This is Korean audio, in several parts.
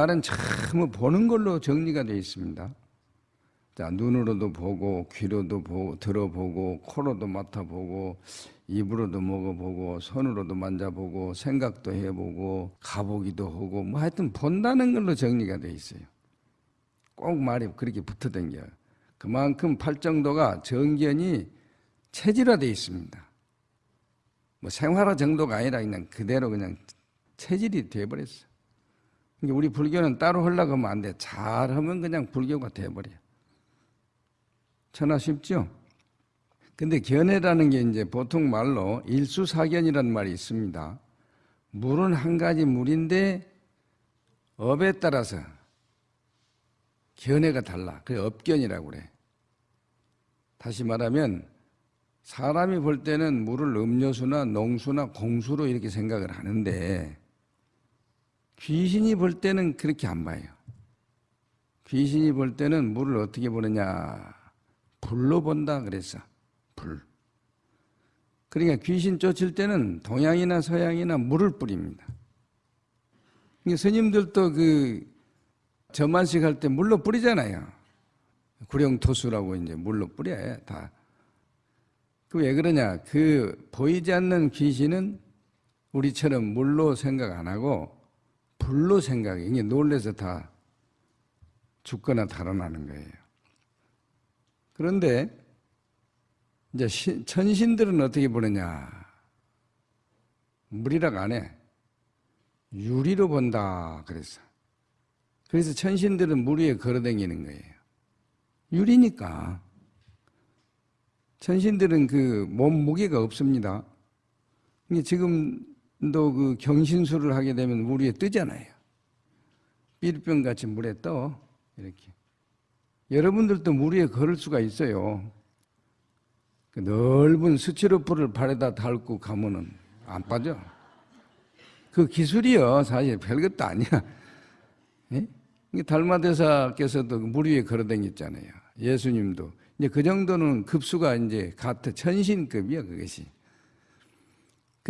말은 참 보는 걸로 정리가 되어 있습니다. 자, 눈으로도 보고, 귀로도 보고, 들어보고, 코로도 맡아보고, 입으로도 먹어보고, 손으로도 만져보고, 생각도 해보고, 가보기도 하고, 뭐 하여튼 본다는 걸로 정리가 되어 있어요. 꼭 말이 그렇게 붙어 댕겨요. 그만큼 팔정도가 정견이 체질화되어 있습니다. 뭐 생활화 정도가 아니라 그냥 그대로 그냥 체질이 되어버렸어. 그러니까 우리 불교는 따로 하면 안 돼. 잘하면 그냥 불교가 돼버려. 천하 쉽죠? 근데 견해라는 게 이제 보통 말로 일수사견이라는 말이 있습니다. 물은 한 가지 물인데 업에 따라서 견해가 달라. 그게 업견이라고 그래. 다시 말하면 사람이 볼 때는 물을 음료수나 농수나 공수로 이렇게 생각을 하는데 귀신이 볼 때는 그렇게 안 봐요. 귀신이 볼 때는 물을 어떻게 보느냐 불로 본다 그랬어. 불. 그러니까 귀신 쫓을 때는 동양이나 서양이나 물을 뿌립니다. 그러니까 스님들도 그 전만식 할 때 물로 뿌리잖아요. 구령토수라고 이제 물로 뿌려요. 다. 그 왜 그러냐? 그 보이지 않는 귀신은 우리처럼 물로 생각 안 하고 불로 생각해. 이게 놀래서 다 죽거나 달아나는 거예요. 그런데 이제 천신들은 어떻게 보느냐? 물이라고 안 해. 유리로 본다 그랬어. 그래서 천신들은 물 위에 걸어다니는 거예요. 유리니까. 천신들은 그 몸 무게가 없습니다. 지금도 그 경신술을 하게 되면 물 위에 뜨잖아요. 삐르병 같이 물에 떠. 이렇게. 여러분들도 물 위에 걸을 수가 있어요. 그 넓은 스티로폴을 발에다 닳고 가면은 안 빠져. 그 기술이요. 사실 별것도 아니야. 예? 달마대사께서도 물 위에 걸어 다녔잖아요. 예수님도. 이제 그 정도는 급수가 이제 같아. 천신급이야, 그것이.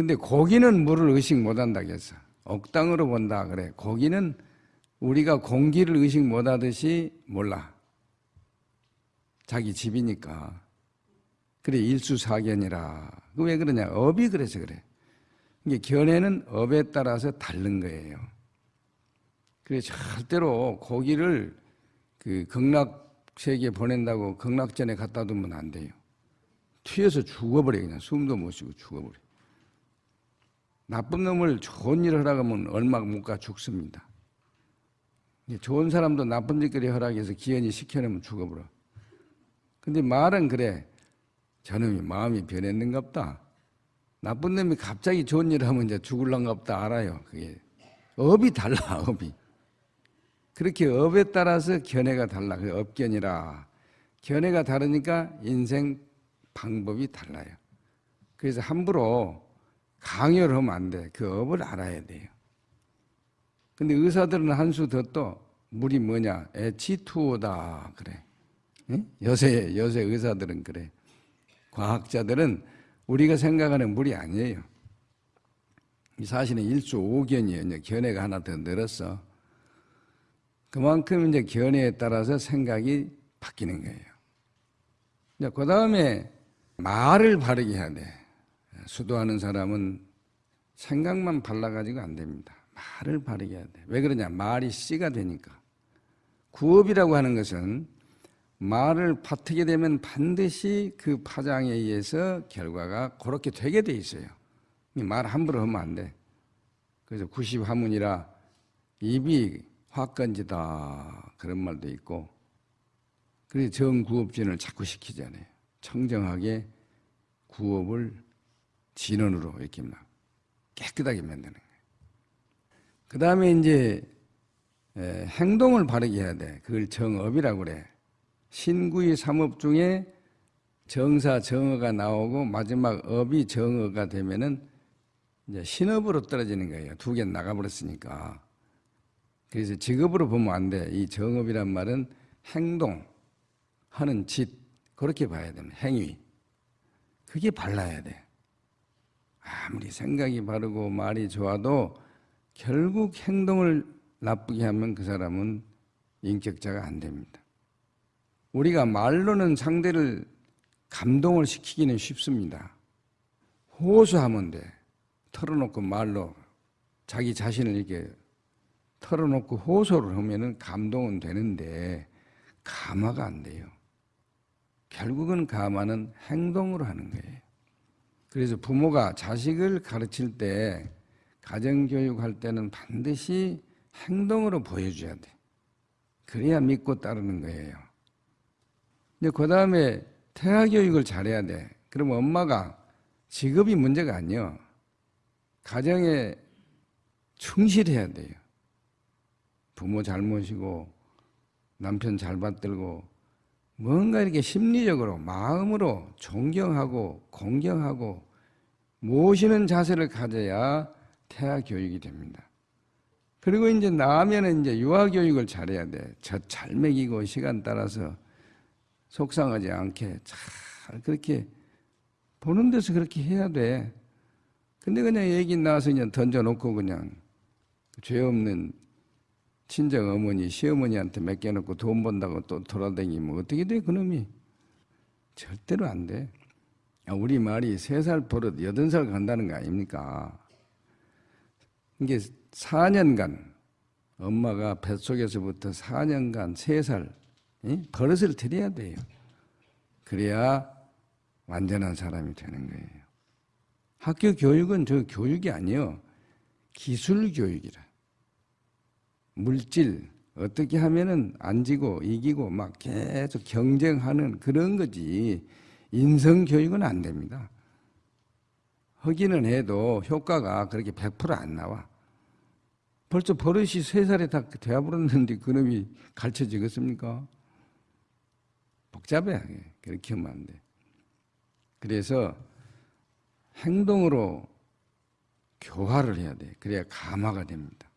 근데 고기는 물을 의식 못 한다겠어. 억당으로 본다 그래. 고기는 우리가 공기를 의식 못 하듯이 몰라. 자기 집이니까. 그래, 일수사견이라. 그 왜 그러냐? 업이 그래서 그래. 이게 견해는 업에 따라서 다른 거예요. 그래, 절대로 고기를 그 극락 세계에 보낸다고 극락전에 갖다 두면 안 돼요. 튀어서 죽어버려, 그냥 숨도 못 쉬고 죽어버려. 나쁜 놈을 좋은 일을 하라고 하면 얼마 못 가 죽습니다. 좋은 사람도 나쁜 짓거리 허락해서 기현이 시켜내면 죽어버려. 근데 말은 그래. 저놈이 마음이 변했는갑다. 나쁜 놈이 갑자기 좋은 일을 하면 이제 죽을란갑다 알아요. 그게 업이 달라, 업이. 그렇게 업에 따라서 견해가 달라. 그 업견이라. 견해가 다르니까 인생 방법이 달라요. 그래서 함부로 강요를 하면 안 돼. 그 업을 알아야 돼요. 근데 의사들은 한 수 더 또 물이 뭐냐? 에치투오다 그래. 여세 여세 의사들은 그래. 과학자들은 우리가 생각하는 물이 아니에요. 사실은 일수 오견이에요. 견해가 하나 더 늘었어. 그만큼 이제 견해에 따라서 생각이 바뀌는 거예요. 그 다음에 말을 바르게 해야 돼. 수도하는 사람은 생각만 발라가지고 안 됩니다. 말을 바르게 해야 돼. 왜 그러냐? 말이 씨가 되니까. 구업이라고 하는 것은 말을 파트게 되면 반드시 그 파장에 의해서 결과가 그렇게 되게 돼 있어요. 말 함부로 하면 안 돼. 그래서 90화문이라 입이 화건지다 그런 말도 있고 그래서 정구업진을 자꾸 시키잖아요. 청정하게 구업을 진원으로 이렇게 막 깨끗하게 만드는 거예요. 그 다음에 이제 행동을 바르게 해야 돼. 그걸 정업이라고 그래. 신구의 삼업 중에 정사 정어가 나오고 마지막 업이 정어가 되면은 이제 신업으로 떨어지는 거예요. 두 개 나가버렸으니까. 그래서 직업으로 보면 안 돼. 이 정업이란 말은 행동, 하는 짓, 그렇게 봐야 됩니다. 행위. 그게 발라야 돼. 아무리 생각이 바르고 말이 좋아도 결국 행동을 나쁘게 하면 그 사람은 인격자가 안 됩니다. 우리가 말로는 상대를 감동을 시키기는 쉽습니다. 호소하면 돼. 털어놓고 말로 자기 자신을 이렇게 털어놓고 호소를 하면은 감동은 되는데 감화가 안 돼요. 결국은 감화는 행동으로 하는 거예요. 그래서 부모가 자식을 가르칠 때 가정교육할 때는 반드시 행동으로 보여줘야 돼. 그래야 믿고 따르는 거예요. 근데 그 다음에 태아교육을 잘해야 돼. 그럼 엄마가 직업이 문제가 아니요. 가정에 충실해야 돼요. 부모 잘 모시고 남편 잘 받들고 뭔가 이렇게 심리적으로 마음으로 존경하고 공경하고 모시는 자세를 가져야 태아 교육이 됩니다. 그리고 이제 나면은 이제 유아 교육을 잘해야 돼. 젖잘 먹이고 시간 따라서 속상하지 않게 잘 그렇게 보는 데서 그렇게 해야 돼. 근데 그냥 얘기 나와서 그냥 던져놓고 그냥 죄 없는 친정 어머니, 시어머니한테 맡겨놓고 돈 번다고 또 돌아다니면 어떻게 돼, 그놈이? 절대로 안 돼. 아, 우리 말이 세 살 버릇 여든 살 간다는 거 아닙니까? 이게 4년간 엄마가 뱃속에서부터 4년간 3살 버릇을 들여야 돼요. 그래야 완전한 사람이 되는 거예요. 학교 교육은 저 교육이 아니요. 기술 교육이라. 물질 어떻게 하면은 안 지고 이기고 막 계속 경쟁하는 그런 거지 인성 교육은 안 됩니다. 하기는 해도 효과가 그렇게 100%안 나와. 벌써 버릇이 세 살에 다 되어버렸는데 그놈이 가르쳐 지겠습니까? 복잡해. 그렇게 하면 안 돼. 그래서 행동으로 교화를 해야 돼. 그래야 감화가 됩니다.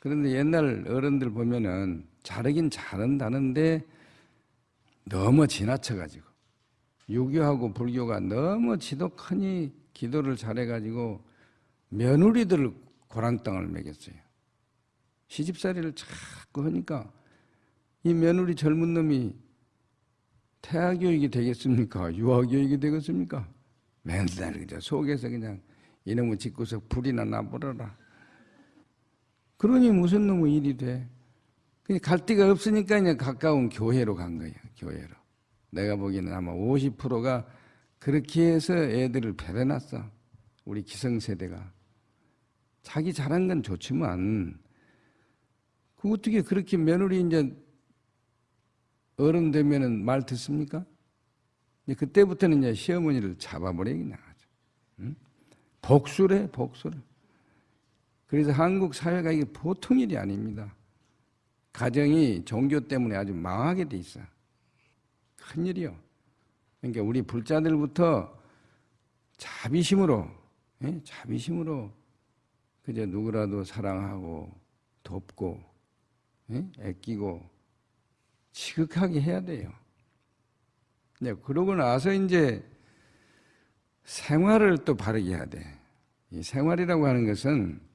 그런데 옛날 어른들 보면은 잘하긴 잘한다는데 너무 지나쳐가지고 유교하고 불교가 너무 지독하니 기도를 잘해가지고 며느리들을 고랑땅을 먹였어요. 시집살이를 자꾸 하니까 이 며느리 젊은 놈이 태아교육이 되겠습니까? 유아교육이 되겠습니까? 맨날 그저 속에서 그냥 이놈의 집구석 불이나 나버려라. 그러니 무슨 놈의 일이 돼? 갈 데가 없으니까 그냥 가까운 교회로 간 거예요. 교회로. 내가 보기에는 아마 50%가 그렇게 해서 애들을 배려놨어. 우리 기성세대가. 자기 잘한 건 좋지만 그 어떻게 그렇게 며느리 이제 어른 되면은 말 듣습니까? 그때부터는 이제 시어머니를 잡아버리기 나가죠. 응? 복수래, 복수를. 그래서 한국 사회가 이게 보통 일이 아닙니다. 가정이 종교 때문에 아주 망하게 돼 있어. 큰일이요. 그러니까 우리 불자들부터 자비심으로, 예? 자비심으로 그저 누구라도 사랑하고 돕고 예? 애끼고 지극하게 해야 돼요. 네, 그러고 나서 이제 생활을 또 바르게 해야 돼. 이 생활이라고 하는 것은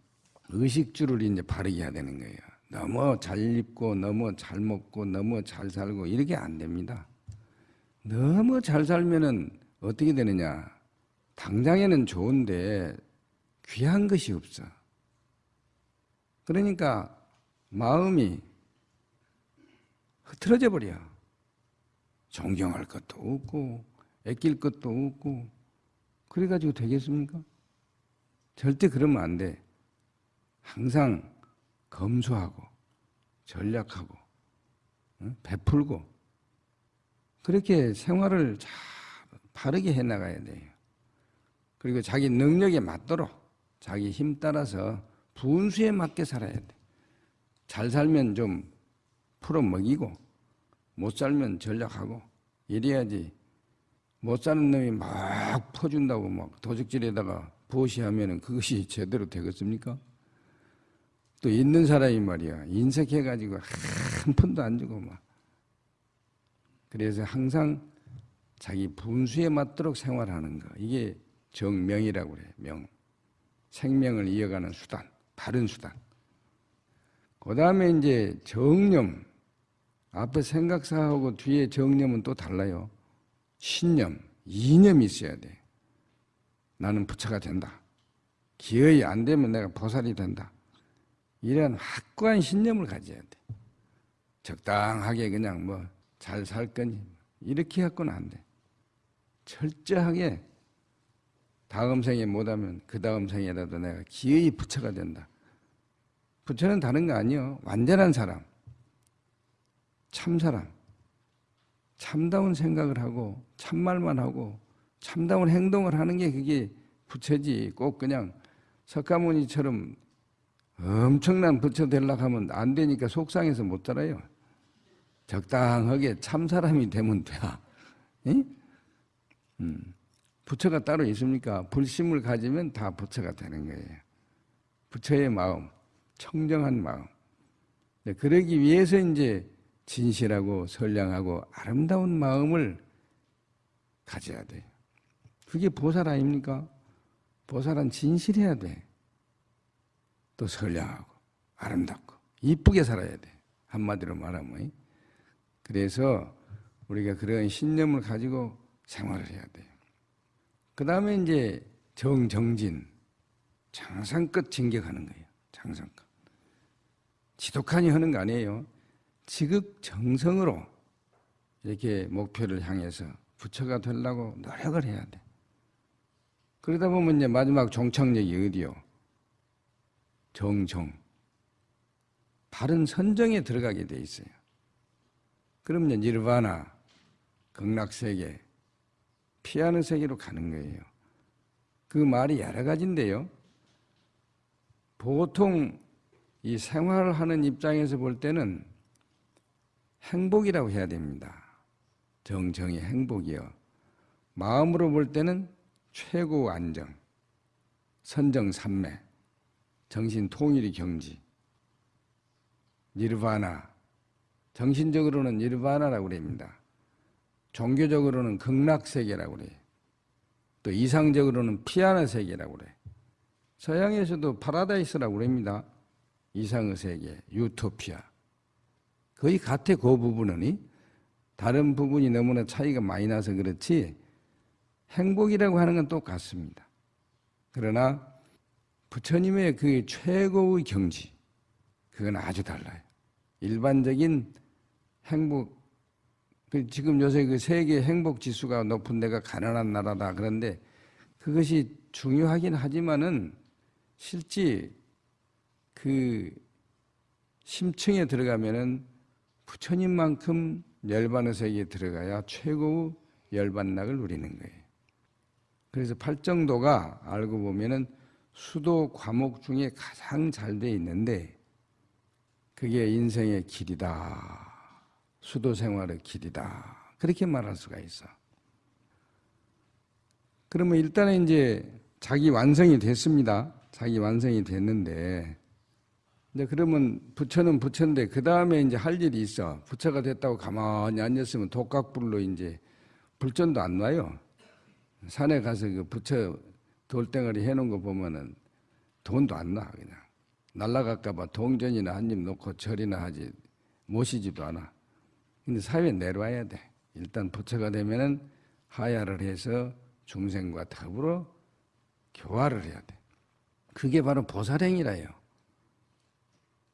의식주를 이제 바르게 해야 되는 거예요. 너무 잘 입고, 너무 잘 먹고, 너무 잘 살고, 이렇게 안 됩니다. 너무 잘 살면은 어떻게 되느냐. 당장에는 좋은데 귀한 것이 없어. 그러니까 마음이 흐트러져 버려. 존경할 것도 없고, 애낄 것도 없고, 그래가지고 되겠습니까? 절대 그러면 안 돼. 항상 검소하고, 전략하고, 베풀고, 그렇게 생활을 잘 바르게 해 나가야 돼요. 그리고 자기 능력에 맞도록 자기 힘 따라서 분수에 맞게 살아야 돼. 잘 살면 좀 풀어 먹이고 못 살면 전략하고 이래야지 못 사는 놈이 막 퍼준다고 막 도적질에다가 부시하면 그것이 제대로 되겠습니까? 또 있는 사람이 말이야 인색해가지고 한 푼도 안 주고 막 그래서 항상 자기 분수에 맞도록 생활하는 거 이게 정명이라고 그래. 명. 생명을 이어가는 수단, 바른 수단. 그 다음에 이제 정념. 앞에 생각사하고 뒤에 정념은 또 달라요. 신념, 이념이 있어야 돼. 나는 부처가 된다. 기어이 안 되면 내가 보살이 된다. 이런 확고한 신념을 가져야 돼. 적당하게 그냥 뭐 잘 살 거니 이렇게 갖고는 안 돼. 철저하게 다음 생에 못하면 그 다음 생에라도 내가 기어이 부처가 된다. 부처는 다른 거 아니요. 완전한 사람, 참 사람, 참다운 생각을 하고 참말만 하고 참다운 행동을 하는 게 그게 부처지. 꼭 그냥 석가모니처럼 엄청난 부처 되려고 하면 안 되니까 속상해서 못 자라요. 적당하게 참 사람이 되면 돼. 응? 음. 부처가 따로 있습니까? 불심을 가지면 다 부처가 되는 거예요. 부처의 마음, 청정한 마음. 네, 그러기 위해서 이제 진실하고 선량하고 아름다운 마음을 가져야 돼요. 그게 보살 아닙니까? 보살은 진실해야 돼. 또 선량하고 아름답고 이쁘게 살아야 돼. 한마디로 말하면. 그래서 우리가 그런 신념을 가지고 생활을 해야 돼요. 그 다음에 이제 정정진, 장상껏 진격하는 거예요. 장상껏. 지독하니 하는 거 아니에요. 지극정성으로 이렇게 목표를 향해서 부처가 되려고 노력을 해야 돼. 그러다 보면 이제 마지막 종착역이 어디요? 정정. 바른 선정에 들어가게 돼 있어요. 그러면 니르바나, 극락세계, 피하는 세계로 가는 거예요. 그 말이 여러 가지인데요. 보통 이 생활을 하는 입장에서 볼 때는 행복이라고 해야 됩니다. 정정의 행복이요. 마음으로 볼 때는 최고 안정, 선정 삼매, 정신 통일의 경지, 니르바나, 정신적으로는 니르바나라고 그럽니다. 종교적으로는 극락세계라고 그래요. 또 이상적으로는 피아노 세계라고 그래요. 서양에서도 파라다이스라고 그럽니다. 이상의 세계, 유토피아. 거의 같아 그 부분은 다른 부분이 너무나 차이가 많이 나서 그렇지 행복이라고 하는 건 똑같습니다. 그러나 부처님의 그 최고의 경지 그건 아주 달라요. 일반적인 행복 그 지금 요새 그 세계 행복 지수가 높은 데가 가난한 나라다 그런데 그것이 중요하긴 하지만은 실제 그 심층에 들어가면은 부처님만큼 열반의 세계에 들어가야 최고의 열반락을 누리는 거예요. 그래서 팔정도가 알고 보면은 수도 과목 중에 가장 잘 돼 있는데 그게 인생의 길이다. 수도 생활의 길이다. 그렇게 말할 수가 있어. 그러면 일단은 이제 자기 완성이 됐습니다. 자기 완성이 됐는데 이제 그러면 부처는 부처인데 그 다음에 이제 할 일이 있어. 부처가 됐다고 가만히 앉았으면 독각불로 이제 불전도 안 놔요. 산에 가서 그 부처 돌덩어리 해놓은 거 보면은 돈도 안 나, 그냥. 날라갈까봐 동전이나 한 입 놓고 절이나 하지 모시지도 않아. 근데 사회에 내려와야 돼. 일단 부처가 되면은 하야를 해서 중생과 더불어 교화를 해야 돼. 그게 바로 보살행이라요.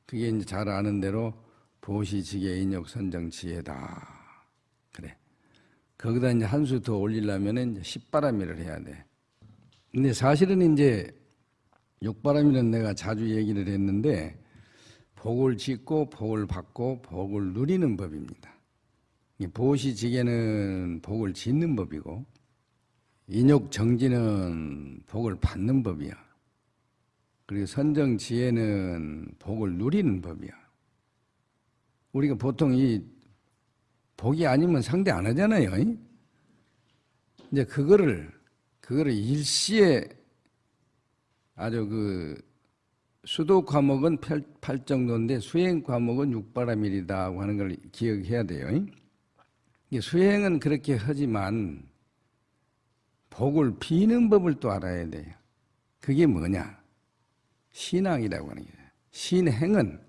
그게 이제 잘 아는 대로 보시지계 인욕 선정 지혜다. 그래. 거기다 이제 한 수 더 올리려면은 이제 십바람일을 해야 돼. 근데 사실은 이제 육바람일은 내가 자주 얘기를 했는데 복을 짓고 복을 받고 복을 누리는 법입니다. 보시지계는 복을 짓는 법이고 인욕 정지는 복을 받는 법이야. 그리고 선정지혜는 복을 누리는 법이야. 우리가 보통 이 복이 아니면 상대 안 하잖아요. 이제 그거를 그거를 일시에 아주 그 수도 과목은 8 정도인데 수행 과목은 6바라밀이다 하는 걸 기억해야 돼요. 수행은 그렇게 하지만 복을 비는 법을 또 알아야 돼요. 그게 뭐냐? 신앙이라고 하는 거예요. 신행은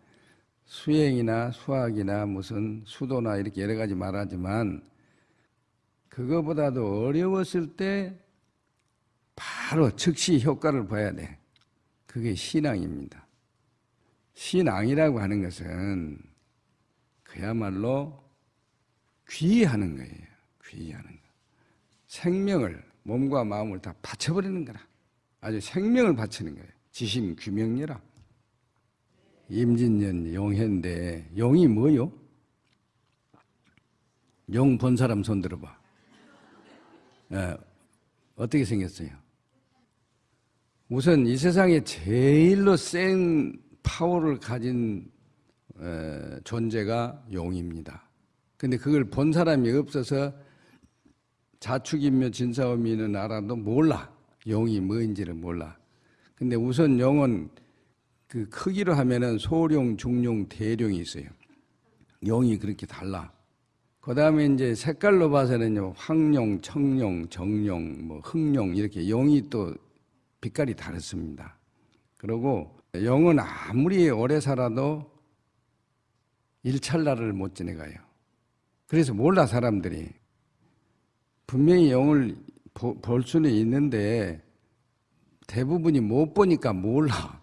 수행이나 수학이나 무슨 수도나 이렇게 여러 가지 말하지만 그거보다도 어려웠을 때 바로 즉시 효과를 봐야 돼. 그게 신앙입니다. 신앙이라고 하는 것은 그야말로 귀하는 거예요. 귀하는 거. 생명을 몸과 마음을 다 바쳐버리는 거라. 아주 생명을 바치는 거예요. 지심 규명이라. 임진년 용해인데 용이 뭐요? 용 본 사람 손 들어봐. 예, 어떻게 생겼어요? 우선 이 세상에 제일로 센 파워를 가진 에, 존재가 용입니다. 근데 그걸 본 사람이 없어서 자축인묘 진사오미는 알아도 몰라. 용이 뭐인지를 몰라. 근데 우선 용은 그 크기로 하면은 소룡, 중룡, 대룡이 있어요. 용이 그렇게 달라. 그 다음에 이제 색깔로 봐서는요, 황룡, 청룡, 정룡, 뭐 흑룡 이렇게 용이 또 빛깔이 다릅니다. 그리고 용은 아무리 오래 살아도 일찰나를 못 지내가요. 그래서 몰라 사람들이 분명히 용을 볼 수는 있는데 대부분이 못 보니까 몰라.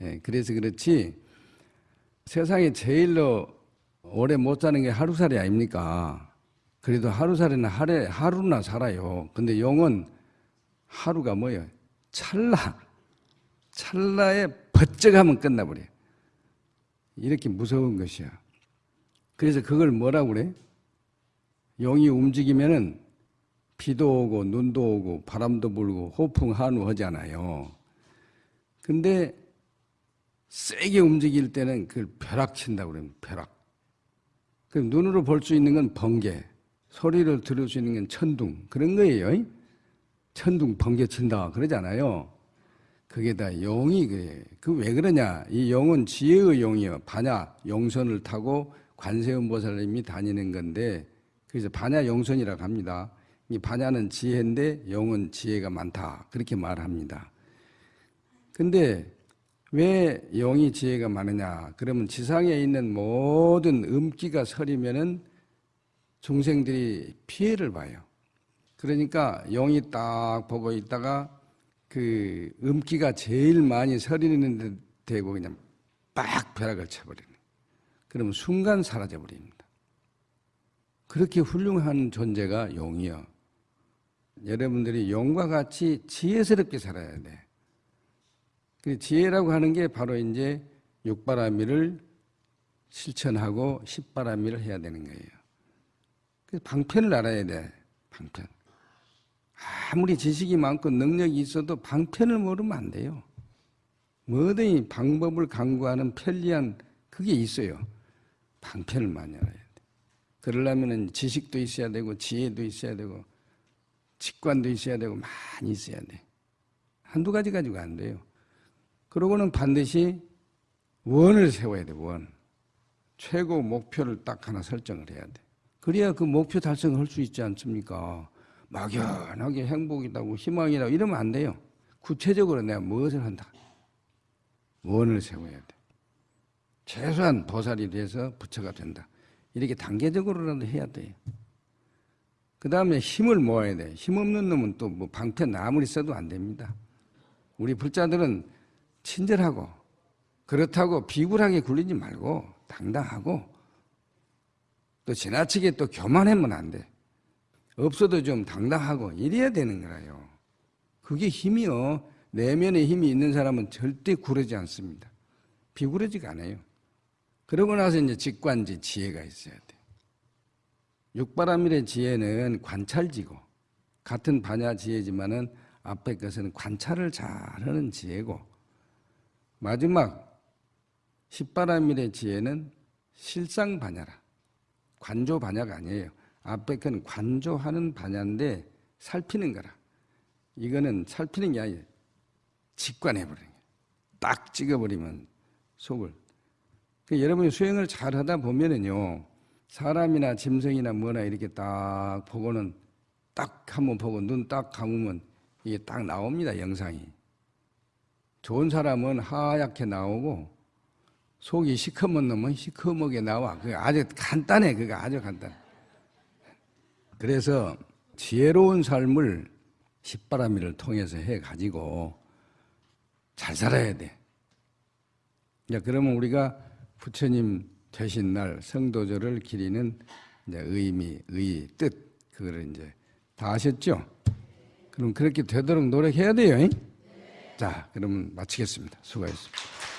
예, 그래서 그렇지 세상에 제일로 오래 못 사는 게 하루살이 아닙니까? 그래도 하루살이는 하루나 살아요. 근데 용은 하루가 뭐예요? 찰나. 찰나에 버쩍하면 끝나버려요. 이렇게 무서운 것이야. 그래서 그걸 뭐라고 그래? 용이 움직이면은 비도 오고 눈도 오고 바람도 불고 호풍 한우 하잖아요. 근데 세게 움직일 때는 그걸 벼락친다고 그래요. 벼락. 그 눈으로 볼 수 있는 건 번개, 소리를 들을 수 있는 건 천둥 그런 거예요. 천둥 번개 친다 그러잖아요. 그게 다 용이 그래. 그 왜 그러냐? 이 용은 지혜의 용이요. 반야 용선을 타고 관세음 보살님이 다니는 건데 그래서 반야 용선이라고 합니다. 이 반야는 지혜인데 용은 지혜가 많다. 그렇게 말합니다. 근데 왜 용이 지혜가 많으냐? 그러면 지상에 있는 모든 음기가 서리면은 중생들이 피해를 봐요. 그러니까 용이 딱 보고 있다가 그 음기가 제일 많이 서리는 데 대고 그냥 빡 벼락을 쳐버리는. 그러면 순간 사라져 버립니다. 그렇게 훌륭한 존재가 용이요. 여러분들이 용과 같이 지혜스럽게 살아야 돼. 그 지혜라고 하는 게 바로 이제 육바라미를 실천하고 십바라미를 해야 되는 거예요. 그 방편을 알아야 돼. 방편. 아무리 지식이 많고 능력이 있어도 방편을 모르면 안 돼요. 뭐든지 방법을 강구하는 편리한 그게 있어요. 방편을 많이 알아야 돼. 그러려면 지식도 있어야 되고 지혜도 있어야 되고 직관도 있어야 되고 많이 있어야 돼. 한두 가지 가지고 안 돼요. 그러고는 반드시 원을 세워야 돼, 원. 최고 목표를 딱 하나 설정을 해야 돼. 그래야 그 목표 달성을 할 수 있지 않습니까? 막연하게 행복이라고 희망이라고 이러면 안 돼요. 구체적으로 내가 무엇을 한다. 원을 세워야 돼. 최소한 보살이 돼서 부처가 된다. 이렇게 단계적으로라도 해야 돼요. 그 다음에 힘을 모아야 돼. 힘 없는 놈은 또 뭐 방편 아무리 써도 안 됩니다. 우리 불자들은 친절하고 그렇다고 비굴하게 굴리지 말고 당당하고 또 지나치게 또 교만하면 안 돼. 없어도 좀 당당하고 이래야 되는 거라요. 그게 힘이요. 내면에 힘이 있는 사람은 절대 구르지 않습니다. 비구르지가 않아요. 그러고 나서 이제 직관지 지혜가 있어야 돼. 육바라밀의 지혜는 관찰지고 같은 반야 지혜지만은 앞에 것은 관찰을 잘하는 지혜고 마지막 십바라밀의 지혜는 실상 반야라. 관조 반야가 아니에요. 앞에 건 관조하는 반야인데 살피는 거라. 이거는 살피는 게 아니에요. 직관해버리는 거예요. 딱 찍어버리면 속을. 그 여러분이 수행을 잘 하다 보면은요, 사람이나 짐승이나 뭐나 이렇게 딱 보고는 딱 한번 보고 눈 딱 감으면 이게 딱 나옵니다 영상이. 좋은 사람은 하얗게 나오고 속이 시커먼 놈은 시커멓게 나와. 그 아주 간단해. 그거 아주 간단. 그래서 지혜로운 삶을 십바라미를 통해서 해 가지고 잘 살아야 돼. 이제 그러면 우리가 부처님 되신 날 성도절을 기리는 이제 의미, 의, 뜻 그거를 이제 다 아셨죠? 그럼 그렇게 되도록 노력해야 돼요. 잉? 자, 그러면 마치겠습니다. 수고하셨습니다.